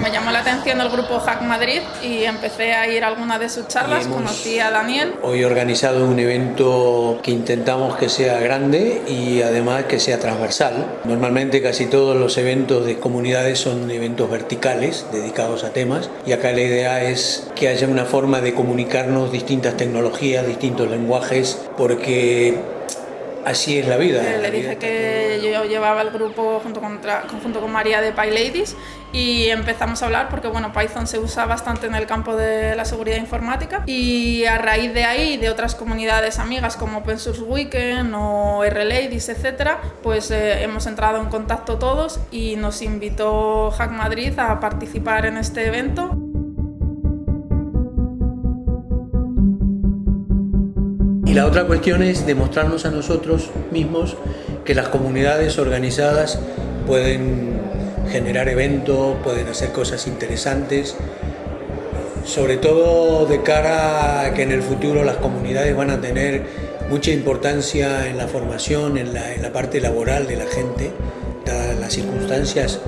Me llamó la atención el grupo Hack Madrid y empecé a ir a alguna de sus charlas, conocí a Daniel. Hoy he organizado un evento que intentamos que sea grande y además que sea transversal. Normalmente casi todos los eventos de comunidades son eventos verticales dedicados a temas y acá la idea es que haya una forma de comunicarnos distintas tecnologías, distintos lenguajes, porque Así es la vida. Le dije que yo llevaba el grupo junto con, junto con María de PyLadies y empezamos a hablar porque bueno, Python se usa bastante en el campo de la seguridad informática y a raíz de ahí, de otras comunidades amigas como Open Source Weekend o RLadies, etcétera, pues eh, hemos entrado en contacto todos y nos invitó Hack Madrid a participar en este evento. Y la otra cuestión es demostrarnos a nosotros mismos que las comunidades organizadas pueden generar eventos, pueden hacer cosas interesantes, sobre todo de cara a que en el futuro las comunidades van a tener mucha importancia en la formación, en la, parte laboral de la gente, dadas las circunstancias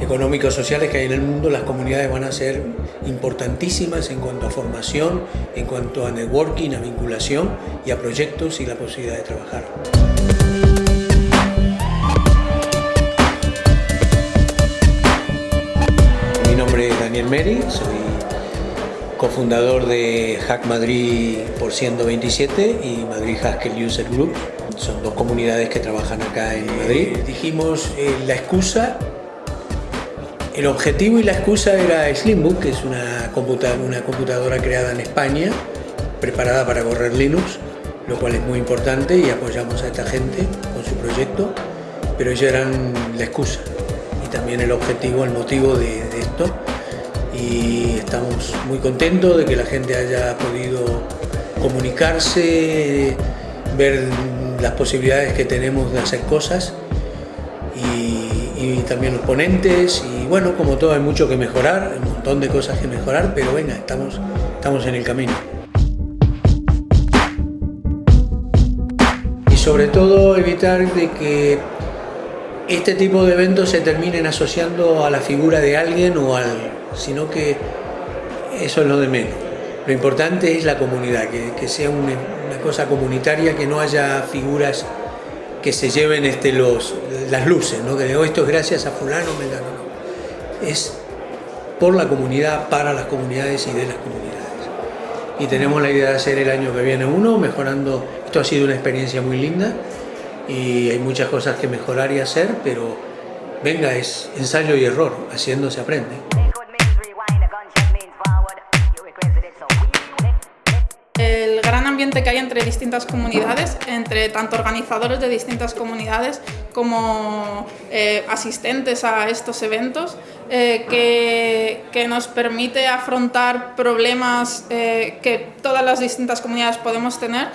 económicos sociales que hay en el mundo, las comunidades van a ser importantísimas en cuanto a formación, en cuanto a networking, a vinculación y a proyectos y la posibilidad de trabajar. Mi nombre es Daniel Meri, soy cofundador de Hack Madrid por 127 y Madrid Haskell User Group. Son dos comunidades que trabajan acá en Madrid. Dijimos eh, la excusa el objetivo y la excusa era Slimbook, que es una computadora, creada en España, preparada para correr Linux, lo cual es muy importante y apoyamos a esta gente con su proyecto, pero ellos eran la excusa y también el objetivo, el motivo de, de esto. Y estamos muy contentos de que la gente haya podido comunicarse, ver las posibilidades que tenemos de hacer cosas y también los ponentes y bueno, como todo hay mucho que mejorar, un montón de cosas que mejorar, pero venga, estamos, estamos en el camino. Y sobre todo evitar de que este tipo de eventos se terminen asociando a la figura de alguien o al, sino que eso es lo de menos. Lo importante es la comunidad, que, sea una cosa comunitaria, que no haya figuras que se lleven este, los, las luces, ¿no? que digo, esto es gracias a fulano, mengano, no. Es por la comunidad, para las comunidades y de las comunidades. Y tenemos la idea de hacer el año que viene uno, mejorando, esto ha sido una experiencia muy linda y hay muchas cosas que mejorar y hacer, pero venga, es ensayo y error, haciendo se aprende. que hay entre distintas comunidades, entre tanto organizadores de distintas comunidades como eh, asistentes a estos eventos, eh, que, que, nos permite afrontar problemas eh, que todas las distintas comunidades podemos tener,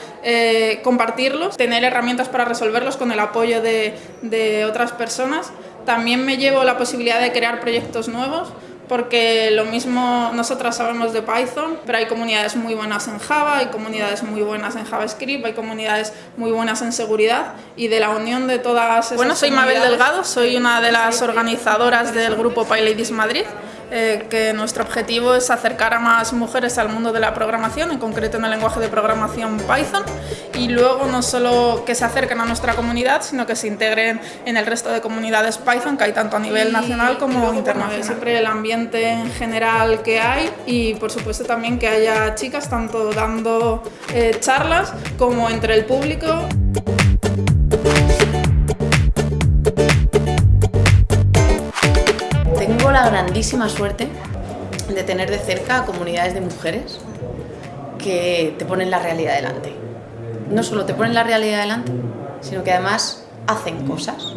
compartirlos, tener herramientas para resolverlos con el apoyo de, de otras personas. También me llevo la posibilidad de crear proyectos nuevos, porque lo mismo nosotras sabemos de Python, pero hay comunidades muy buenas en Java, hay comunidades muy buenas en JavaScript, hay comunidades muy buenas en seguridad y de la unión de todas esas Bueno, soy Mabel Delgado, soy una de las organizadoras del grupo PyLadies Madrid eh, que nuestro objetivo es acercar a más mujeres al mundo de la programación, en concreto en el lenguaje de programación Python, y luego no solo que se acerquen a nuestra comunidad, sino que se integren en el resto de comunidades Python, que hay tanto a nivel nacional como internacional. Siempre el ambiente en general que hay y por supuesto también que haya chicas tanto dando eh, charlas como entre el público. Grandísima suerte de tener de cerca a comunidades de mujeres que te ponen la realidad delante. No solo te ponen la realidad delante, sino que además hacen cosas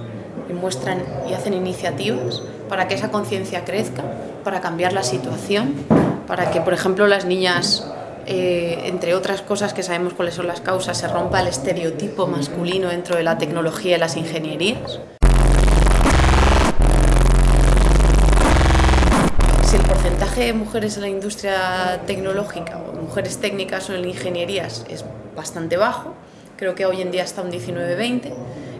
y muestran y hacen iniciativas para que esa conciencia crezca, para cambiar la situación, para que, por ejemplo, las niñas, eh, entre otras cosas que sabemos cuáles son las causas, se rompa el estereotipo masculino dentro de la tecnología y las ingenierías. De mujeres en la industria tecnológica o mujeres técnicas o en ingenierías es bastante bajo, creo que hoy en día está un 19-20,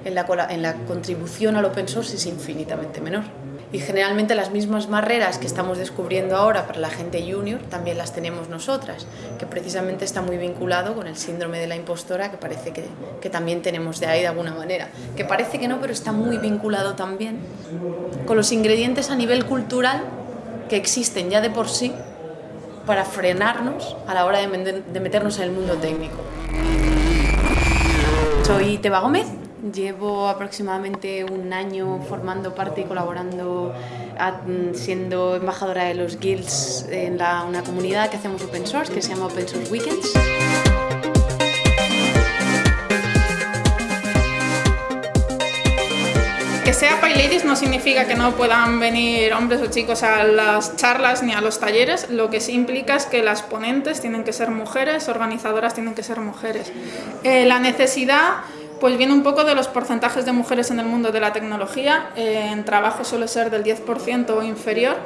en la, en la contribución al open source es infinitamente menor. Y generalmente las mismas barreras que estamos descubriendo ahora para la gente junior también las tenemos nosotras, que precisamente está muy vinculado con el síndrome de la impostora que parece que, que también tenemos de ahí de alguna manera. Que parece que no, pero está muy vinculado también con los ingredientes a nivel cultural que existen ya de por sí para frenarnos a la hora de meternos en el mundo técnico. Soy Teba Gómez, llevo aproximadamente un año formando parte y colaborando, siendo embajadora de los guilds en una comunidad que hacemos open source, que se llama Open Source Weekends. Que sea PyLadies no significa que no puedan venir hombres o chicos a las charlas ni a los talleres, lo que sí implica es que las ponentes tienen que ser mujeres, organizadoras tienen que ser mujeres. Eh, la necesidad pues viene un poco de los porcentajes de mujeres en el mundo de la tecnología, eh, en trabajo suele ser del 10% o inferior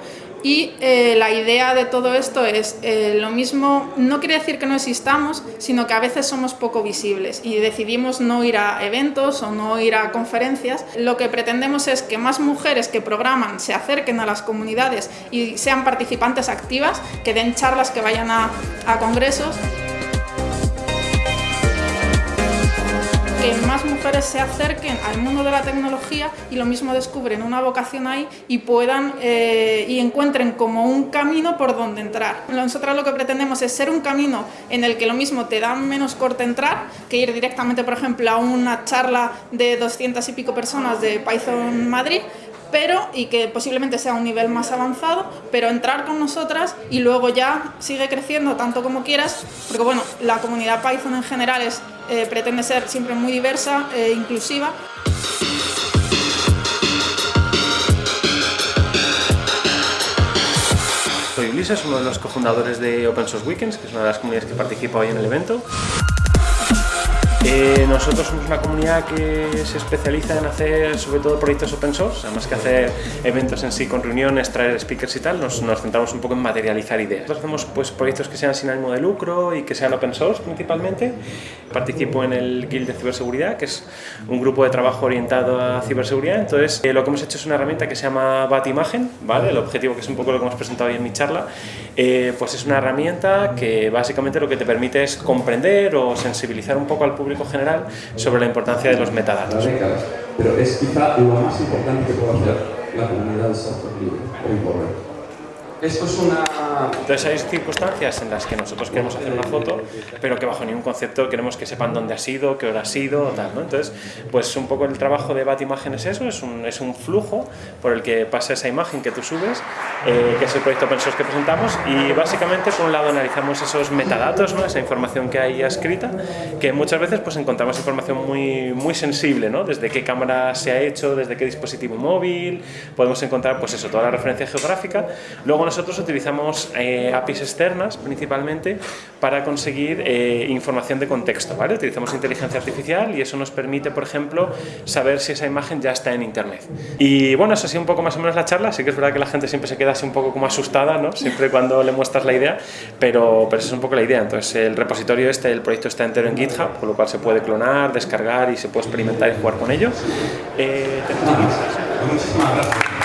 y eh, la idea de todo esto es eh, lo mismo, no quiere decir que no existamos, sino que a veces somos poco visibles y decidimos no ir a eventos o no ir a conferencias. Lo que pretendemos es que más mujeres que programan se acerquen a las comunidades y sean participantes activas, que den charlas, que vayan a, a congresos. Que más mujeres se acerquen al mundo de la tecnología y lo mismo descubren una vocación ahí y puedan eh, y encuentren como un camino por donde entrar. Nosotros lo que pretendemos es ser un camino en el que lo mismo te da menos corte entrar que ir directamente, por ejemplo, a una charla de 200 y pico personas de Python Madrid, pero y que posiblemente sea un nivel más avanzado, pero entrar con nosotras y luego ya sigue creciendo tanto como quieras, porque bueno, la comunidad Python en general es, eh, pretende ser siempre muy diversa e inclusiva. Soy Ulises, uno de los cofundadores de Open Source Weekends, que es una de las comunidades que participa hoy en el evento. Eh, nosotros somos una comunidad que se especializa en hacer sobre todo proyectos open source, además que hacer eventos en sí con reuniones, traer speakers y tal, nos, centramos un poco en materializar ideas. Nosotros hacemos pues, proyectos que sean sin ánimo de lucro y que sean open source principalmente. Participo en el Guild de Ciberseguridad, que es un grupo de trabajo orientado a ciberseguridad. Entonces, eh, lo que hemos hecho es una herramienta que se llama Batimagen, ¿vale? El objetivo, que es un poco lo que hemos presentado hoy en mi charla, eh, pues es una herramienta que básicamente lo que te permite es comprender o sensibilizar un poco al público general sobre la importancia de los metadatos. Pero es quizá lo más importante que puede hacer la comunidad de software libre, hoy por hoy. Esto es una... Entonces hay circunstancias en las que nosotros queremos hacer una foto, pero que bajo ningún concepto queremos que sepan dónde ha sido, qué hora ha sido, tal, ¿no? Entonces, pues un poco el trabajo de Batimagen es eso, es un, es un flujo por el que pasa esa imagen que tú subes, eh, que es el proyecto open source que presentamos, y básicamente por un lado analizamos esos metadatos, ¿no? esa información que hay escrita, que muchas veces pues encontramos información muy, muy sensible, ¿no? Desde qué cámara se ha hecho, desde qué dispositivo móvil, podemos encontrar pues eso, toda la referencia geográfica. Luego nosotros utilizamos eh, APIs externas principalmente para conseguir eh, información de contexto. ¿vale? Utilizamos inteligencia artificial y eso nos permite, por ejemplo, saber si esa imagen ya está en Internet. Y bueno, eso ha sido un poco más o menos la charla. Sí que es verdad que la gente siempre se queda así un poco como asustada, ¿no? siempre cuando le muestras la idea, pero, pero esa es un poco la idea. Entonces, el repositorio este, el proyecto está entero en GitHub, con lo cual se puede clonar, descargar y se puede experimentar y jugar con ello. Eh, Muchísimas gracias.